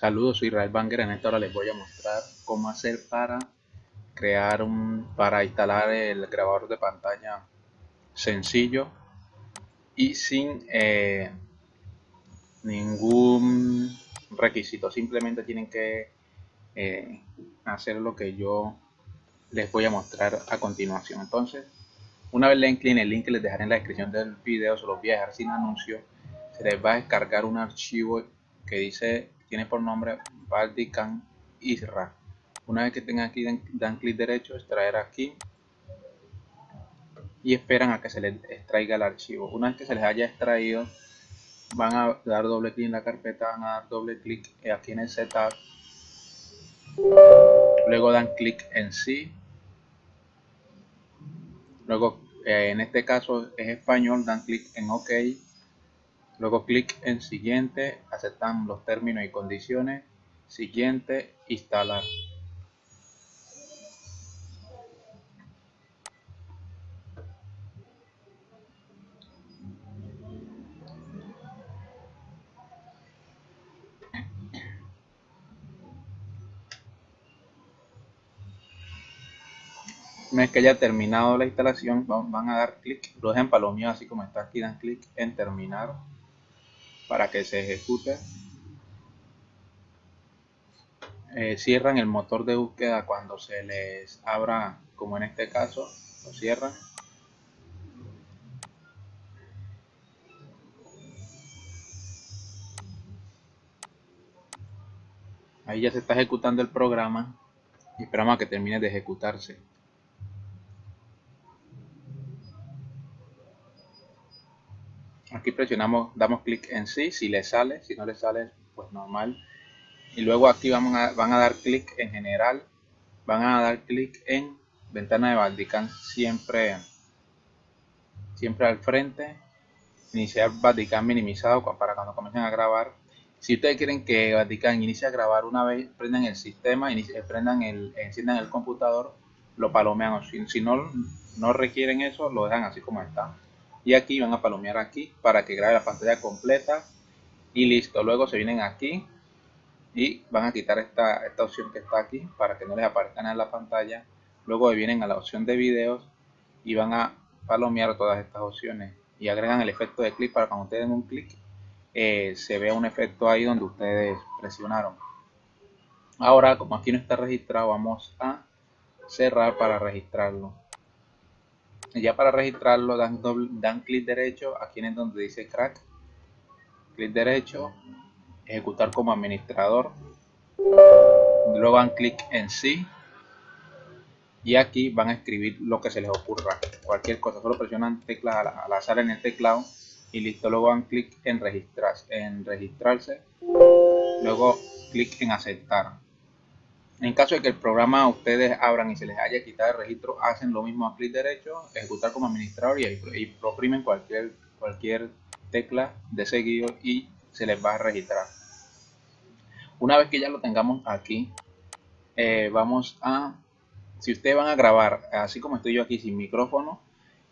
Saludos, soy Israel Banger. En esta hora les voy a mostrar cómo hacer para crear un, para instalar el grabador de pantalla sencillo y sin eh, ningún requisito. Simplemente tienen que eh, hacer lo que yo les voy a mostrar a continuación. Entonces, una vez le den clic en el link que les dejaré en la descripción del video, se los voy a dejar sin anuncio. Se les va a descargar un archivo que dice tiene por nombre Valdican Isra. Una vez que tengan aquí, dan, clic derecho, extraer aquí y esperan a que se les extraiga el archivo. Una vez que se les haya extraído, van a dar doble clic en la carpeta, van a dar doble clic aquí en el setup. Luego dan clic en sí. Luego, eh, en este caso es español, dan clic en OK Luego clic en siguiente, aceptan los términos y condiciones. Siguiente, instalar. Una vez que haya terminado la instalación, van a dar clic, lo dejan así como está aquí, dan clic en terminar para que se ejecute. Eh, cierran el motor de búsqueda cuando se les abra, como en este caso, lo cierran. Ahí ya se está ejecutando el programa y esperamos a que termine de ejecutarse. Aquí presionamos damos clic en sí. Si le sale si no le sale pues normal. Y luego aquí van a dar clic en general. Van a dar clic en ventana de Valdican siempre siempre al frente. Iniciar Valdican minimizado para cuando comiencen a grabar. Si ustedes quieren que Valdican inicie a grabar una vez prendan el sistema prendan el enciendan el computador lo palomean. Si, si no no requieren eso lo dejan así como está y aquí van a palomear aquí para que grabe la pantalla completa. Y listo luego se vienen aquí y van a quitar esta, esta opción que está aquí para que no les aparezca en la pantalla. Luego vienen a la opción de videos y van a palomear todas estas opciones. Y agregan el efecto de clic para cuando ustedes den un clic eh, se vea un efecto ahí donde ustedes presionaron. Ahora como aquí no está registrado vamos a cerrar para registrarlo ya para registrarlo dan, dan clic derecho aquí en donde dice crack. Clic derecho ejecutar como administrador. Luego dan clic en sí. Y aquí van a escribir lo que se les ocurra. Cualquier cosa solo presionan teclas al, azar en el teclado y listo. Luego dan clic en registrar en registrarse. Luego clic en aceptar en caso de que el programa ustedes abran y se les haya quitado el registro, hacen lo mismo a clic derecho, ejecutar como administrador y, y oprimen cualquier, cualquier tecla de seguido y se les va a registrar. Una vez que ya lo tengamos aquí, eh, vamos a, si ustedes van a grabar, así como estoy yo aquí sin micrófono,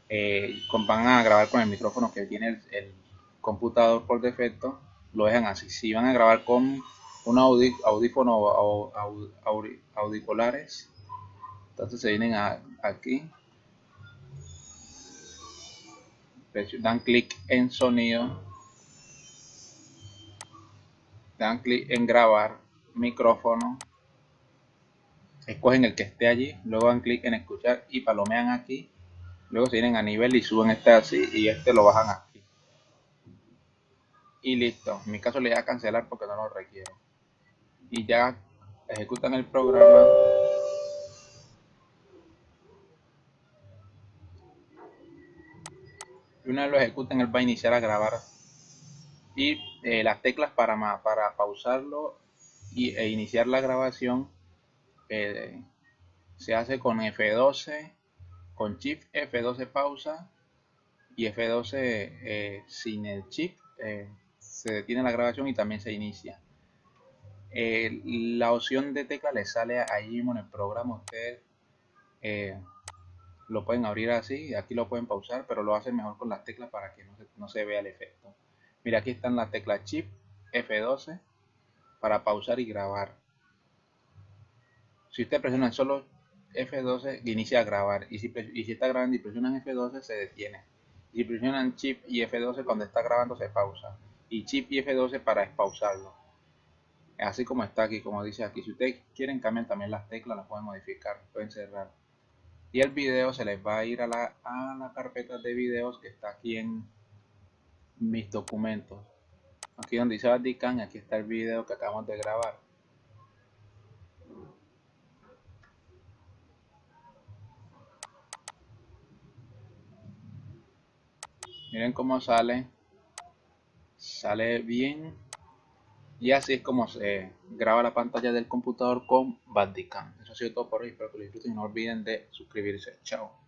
eh, van a grabar con el micrófono que tiene el, el computador por defecto, lo dejan así. Si van a grabar con un audífono o auriculares. Entonces se vienen aquí. Dan clic en sonido. Dan clic en grabar micrófono. Escogen el que esté allí luego dan clic en escuchar y palomean aquí. Luego se vienen a nivel y suben este así y este lo bajan aquí. Y listo. En mi caso le voy a cancelar porque no lo requiero y ya ejecutan el programa. Y una vez lo ejecuten él va a iniciar a grabar. Y eh, las teclas para, para pausarlo y, e iniciar la grabación eh, se hace con F12 con Shift F12 pausa y F12 eh, sin el Shift se detiene la grabación y también se inicia eh, la opción de tecla le sale ahí mismo en el programa ustedes eh, lo pueden abrir así aquí lo pueden pausar pero lo hacen mejor con las teclas para que no se, vea el efecto mira aquí están las teclas chip F12 para pausar y grabar. Si usted presiona solo F12, inicia a grabar. Y si, está grabando y presionan F12, se detiene. Si presionan Chip y F12, cuando está grabando, se pausa. Y Chip y F12 para espausarlo. Así como está aquí, como dice aquí. Si ustedes quieren cambiar también las teclas, las pueden modificar, pueden cerrar. Y el video se les va a ir a la, a la carpeta de videos que está aquí en mis documentos. Aquí donde dice Vatican, aquí está el video que acabamos de grabar. Miren cómo sale. Sale bien. Y así es como se graba la pantalla del computador con Bandicam. Eso ha sido todo por hoy. Espero que lo disfruten y no olviden de suscribirse. Chao.